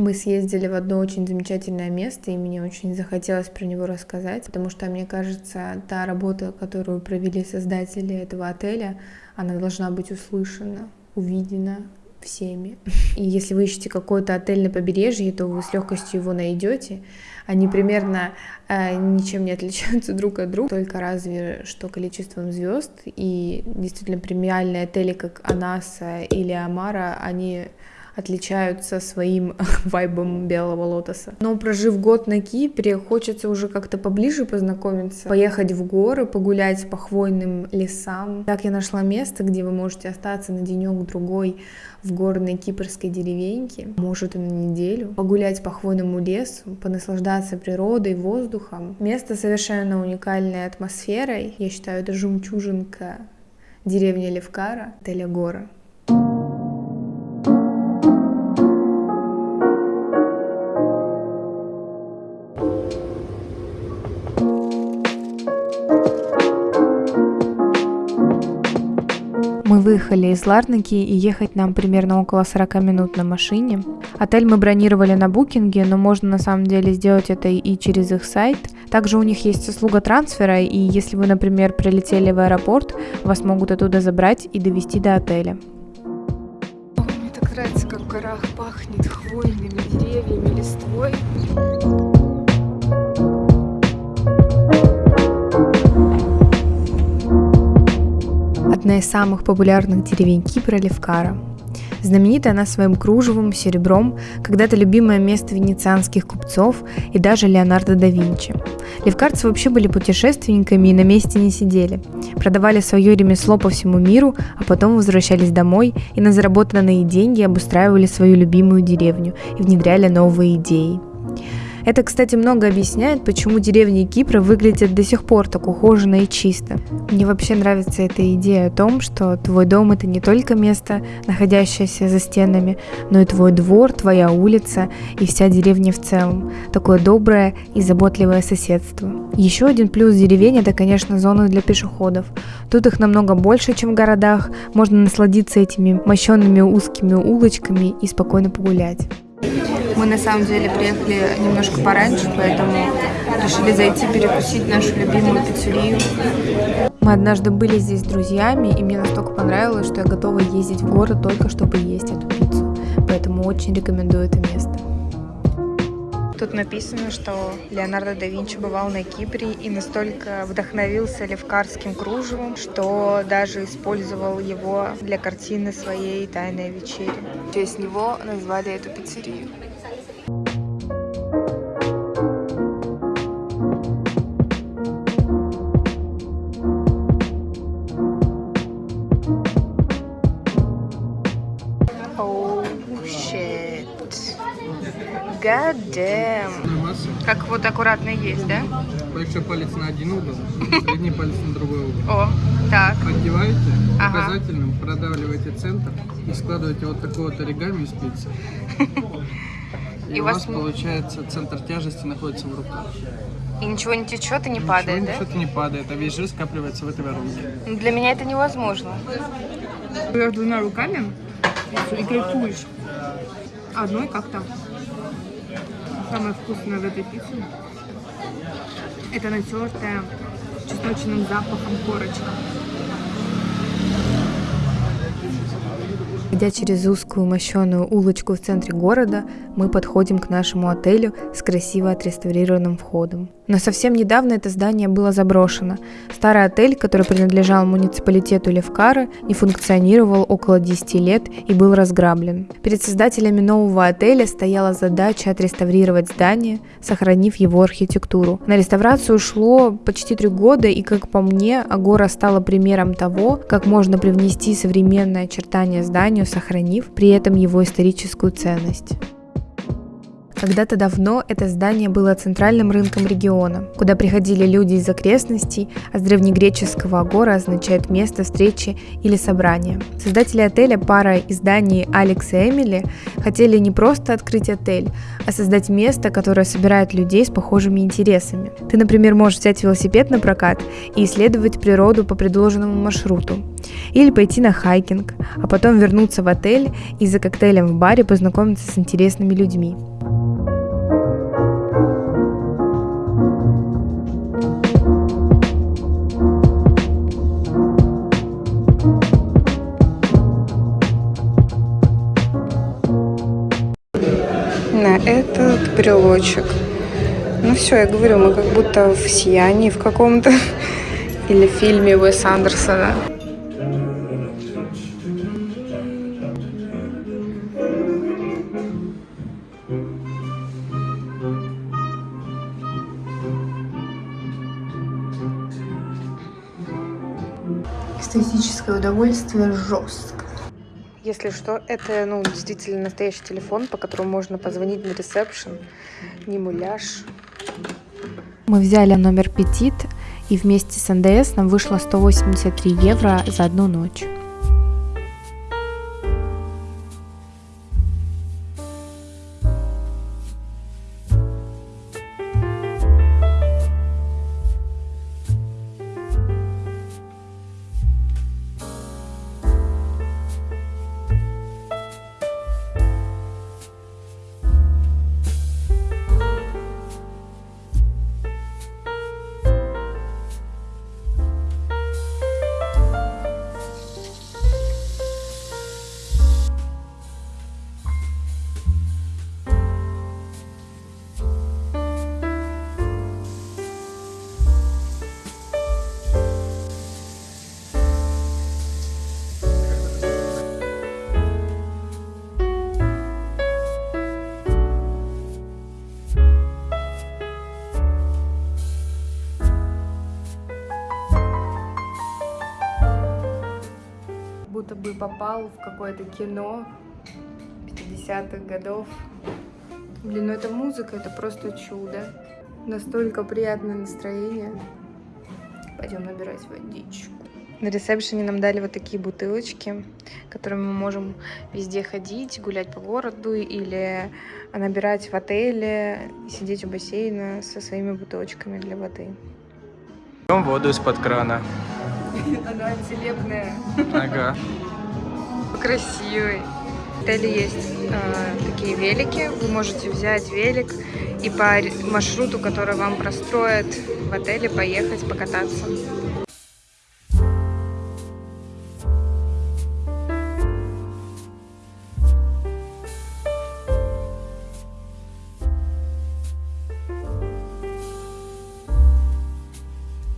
Мы съездили в одно очень замечательное место, и мне очень захотелось про него рассказать, потому что, мне кажется, та работа, которую провели создатели этого отеля, она должна быть услышана, увидена, всеми. И если вы ищете какой-то отель на побережье, то вы с легкостью его найдете. Они примерно э, ничем не отличаются друг от друга, только разве что количеством звезд. И действительно премиальные отели, как Анаса или Амара, они отличаются своим вайбом белого лотоса. Но прожив год на Кипре, хочется уже как-то поближе познакомиться, поехать в горы, погулять по хвойным лесам. Так я нашла место, где вы можете остаться на денек-другой в горной кипрской деревеньке, может и на неделю, погулять по хвойному лесу, понаслаждаться природой, воздухом. Место совершенно уникальной атмосферой. Я считаю, это жемчужинка деревни Левкара, отеля выехали из Ларнаки и ехать нам примерно около 40 минут на машине. Отель мы бронировали на букинге, но можно на самом деле сделать это и через их сайт. Также у них есть услуга трансфера, и если вы, например, прилетели в аэропорт, вас могут оттуда забрать и довести до отеля. Мне так нравится, как в горах пахнет хвойными одна из самых популярных деревень Кипра Левкара. Знаменита она своим кружевом, серебром, когда-то любимое место венецианских купцов и даже Леонардо да Винчи. Левкарцы вообще были путешественниками и на месте не сидели. Продавали свое ремесло по всему миру, а потом возвращались домой и на заработанные деньги обустраивали свою любимую деревню и внедряли новые идеи. Это, кстати, много объясняет, почему деревни Кипра выглядят до сих пор так ухоженно и чисто. Мне вообще нравится эта идея о том, что твой дом это не только место, находящееся за стенами, но и твой двор, твоя улица и вся деревня в целом. Такое доброе и заботливое соседство. Еще один плюс деревень это, конечно, зоны для пешеходов. Тут их намного больше, чем в городах. Можно насладиться этими мощенными узкими улочками и спокойно погулять. Мы на самом деле приехали немножко пораньше, поэтому решили зайти перекусить нашу любимую пиццерию. Мы однажды были здесь с друзьями, и мне настолько понравилось, что я готова ездить в город только чтобы есть эту пиццу. Поэтому очень рекомендую это место. Тут написано, что Леонардо да Винчи бывал на Кипре и настолько вдохновился левкарским кружевом, что даже использовал его для картины своей «Тайной вечери». В честь него назвали эту пиццерию. God damn. Как вот аккуратно есть, да? Большой палец на один угол, средний палец на другой угол. О, так. Поддеваете ага. указательным, продавливаете центр и складываете вот такой вот оригами из пиццы. И, и у вас получается центр тяжести находится в руках. И ничего не течет и не ничего, падает, да? Ничего не падает, а весь жир скапливается в этой воронке. Для меня это невозможно. Берешь двумя руками и кайфуешь. Одной как-то самое вкусное в этой пицце это натертая чесночным запахом корочка. Идя через узкую мощеную улочку в центре города, мы подходим к нашему отелю с красиво отреставрированным входом. Но совсем недавно это здание было заброшено. Старый отель, который принадлежал муниципалитету Левкара, не функционировал около 10 лет и был разграблен. Перед создателями нового отеля стояла задача отреставрировать здание, сохранив его архитектуру. На реставрацию ушло почти три года, и, как по мне, Агора стала примером того, как можно привнести современное очертание сохранив при этом его историческую ценность. Когда-то давно это здание было центральным рынком региона, куда приходили люди из окрестностей, а с древнегреческого агора означает место встречи или собрания. Создатели отеля пара из Дании Алекс и Эмили хотели не просто открыть отель, а создать место, которое собирает людей с похожими интересами. Ты, например, можешь взять велосипед на прокат и исследовать природу по предложенному маршруту. Или пойти на хайкинг, а потом вернуться в отель и за коктейлем в баре познакомиться с интересными людьми. Этот брелочек. Ну все, я говорю, мы как будто в сиянии в каком-то или в фильме Уэс Андерсона. Эстетическое удовольствие жестко. Если что, это ну, действительно настоящий телефон, по которому можно позвонить на ресепшн, не муляж. Мы взяли номер Петит, и вместе с НДС нам вышло 183 евро за одну ночь. Попал в какое-то кино 50-х годов. Блин, ну это музыка, это просто чудо. Настолько приятное настроение. Пойдем набирать водичку. На ресепшене нам дали вот такие бутылочки, которыми мы можем везде ходить, гулять по городу или набирать в отеле, сидеть у бассейна со своими бутылочками для воды. Пьем воду из-под крана. Она целебная. Ага. Красивый. В отеле есть э, такие велики. Вы можете взять велик и по маршруту, который вам простроят в отеле, поехать покататься.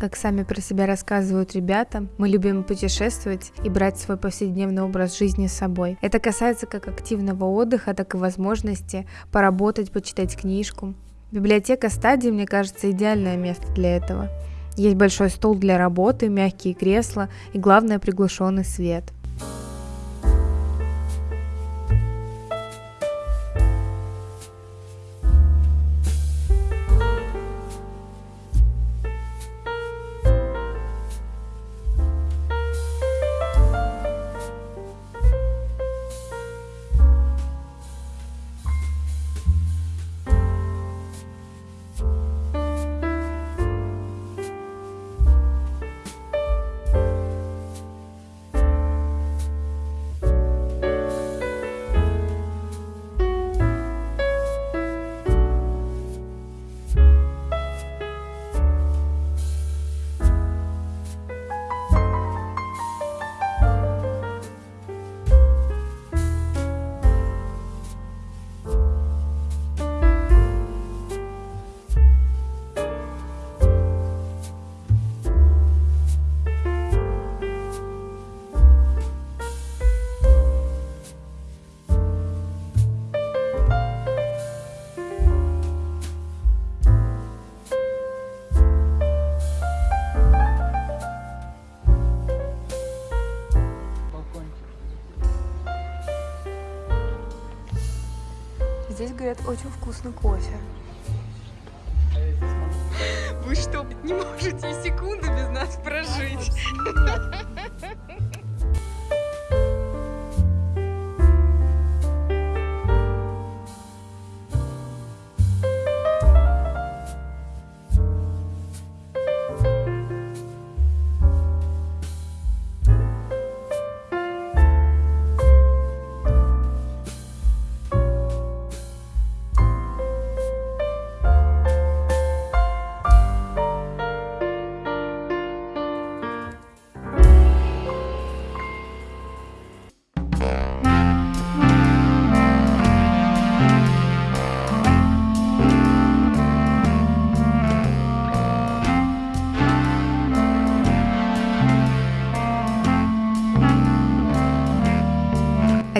Как сами про себя рассказывают ребята, мы любим путешествовать и брать свой повседневный образ жизни с собой. Это касается как активного отдыха, так и возможности поработать, почитать книжку. Библиотека стадии, мне кажется, идеальное место для этого. Есть большой стол для работы, мягкие кресла и, главное, приглушенный свет – очень вкусный кофе. Вы что, не можете и секунды без нас прожить?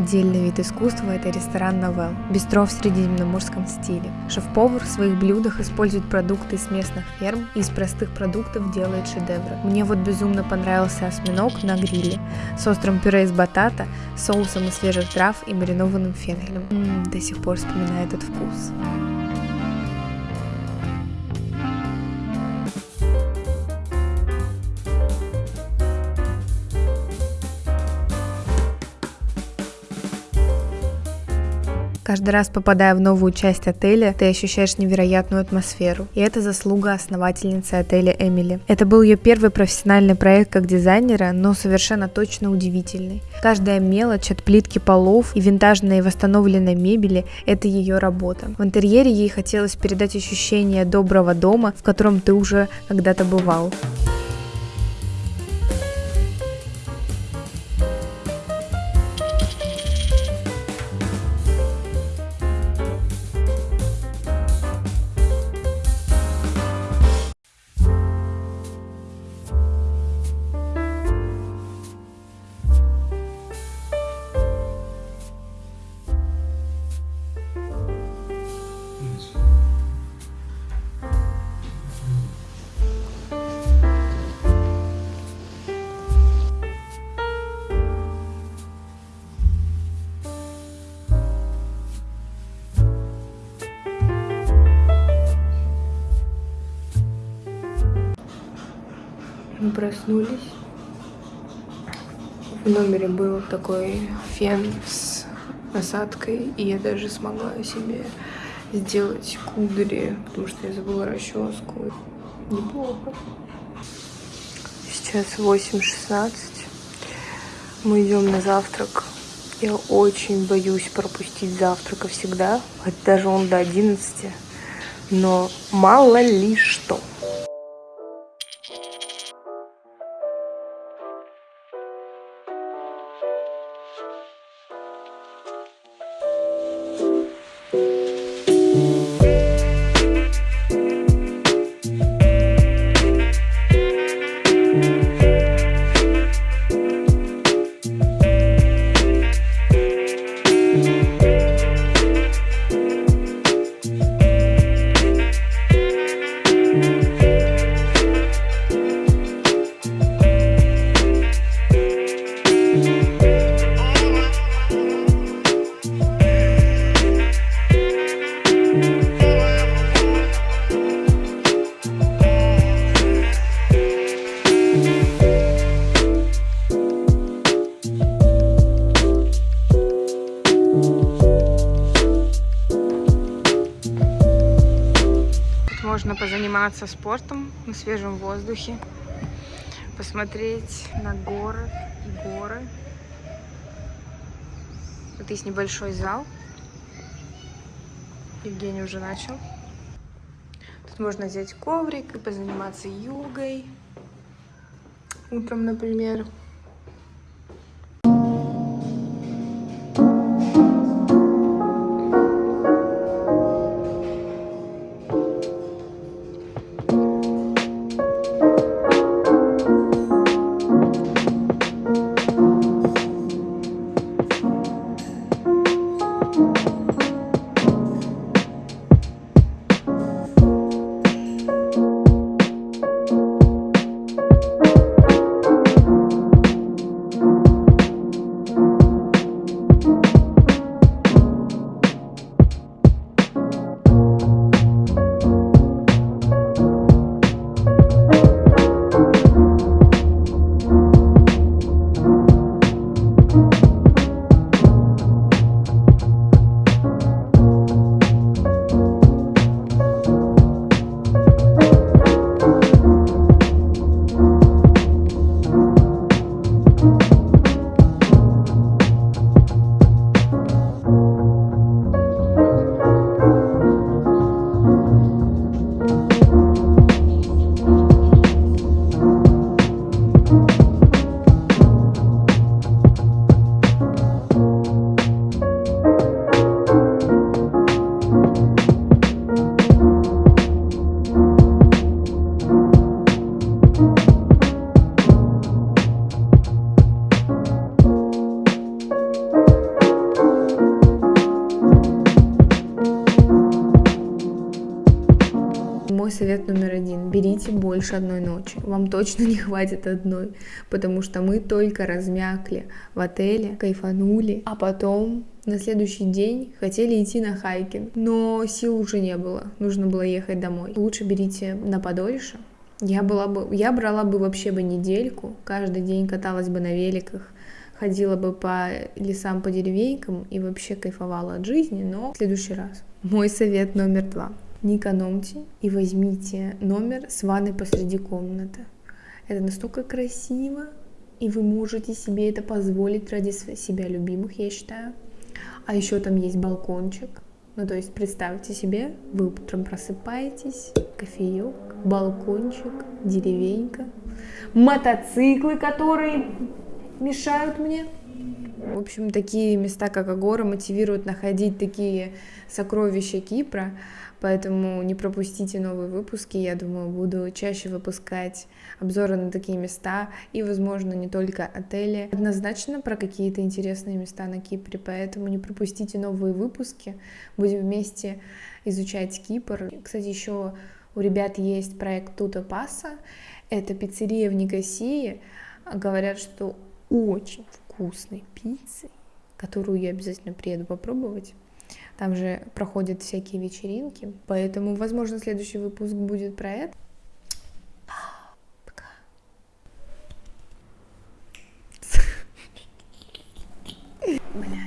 Отдельный вид искусства – это ресторан «Новелл», бистро в средиземноморском стиле. Шеф-повар в своих блюдах использует продукты из местных ферм и из простых продуктов делает шедевры. Мне вот безумно понравился осьминог на гриле с острым пюре из батата, соусом из свежих трав и маринованным фенхелем. М-м, до сих пор вспоминаю этот вкус. Каждый раз попадая в новую часть отеля, ты ощущаешь невероятную атмосферу. И это заслуга основательницы отеля Эмили. Это был ее первый профессиональный проект как дизайнера, но совершенно точно удивительный. Каждая мелочь от плитки полов и винтажной восстановленной мебели – это ее работа. В интерьере ей хотелось передать ощущение доброго дома, в котором ты уже когда-то бывал. Проснулись. В номере был такой фен с насадкой, и я даже смогла себе сделать кудри, потому что я забыла расческу. Неплохо. Сейчас 8.16. Мы идем на завтрак. Я очень боюсь пропустить завтрака всегда, хоть даже он до 11. Но мало ли что. Позаниматься спортом на свежем воздухе, посмотреть на город и горы. Тут есть небольшой зал. Евгений уже начал. Тут можно взять коврик и позаниматься йогой. Утром, например. Берите больше одной ночи. Вам точно не хватит одной, потому что мы только размякли в отеле, кайфанули, а потом на следующий день хотели идти на хайкинг, но сил уже не было, нужно было ехать домой. Лучше берите на подольше. Я, была бы, я брала бы вообще бы недельку, каждый день каталась бы на великах, ходила бы по лесам, по деревенькам и вообще кайфовала от жизни, но в следующий раз. Мой совет номер два. Не экономьте и возьмите номер с ванной посреди комнаты. Это настолько красиво, и вы можете себе это позволить ради себя любимых, я считаю. А еще там есть балкончик. Ну, то есть представьте себе, вы утром просыпаетесь, кофеек, балкончик, деревенька, мотоциклы, которые мешают мне. В общем, такие места, как Агора, мотивируют находить такие сокровища Кипра, поэтому не пропустите новые выпуски. Я думаю, буду чаще выпускать обзоры на такие места и, возможно, не только отели. Однозначно про какие-то интересные места на Кипре, поэтому не пропустите новые выпуски. Будем вместе изучать Кипр. Кстати, еще у ребят есть проект Тута Паса. Это пиццерия в Никосии. Говорят, что очень вкусной пиццей, которую я обязательно приеду попробовать. Там же проходят всякие вечеринки, поэтому, возможно, следующий выпуск будет про это. Пока. Блядь.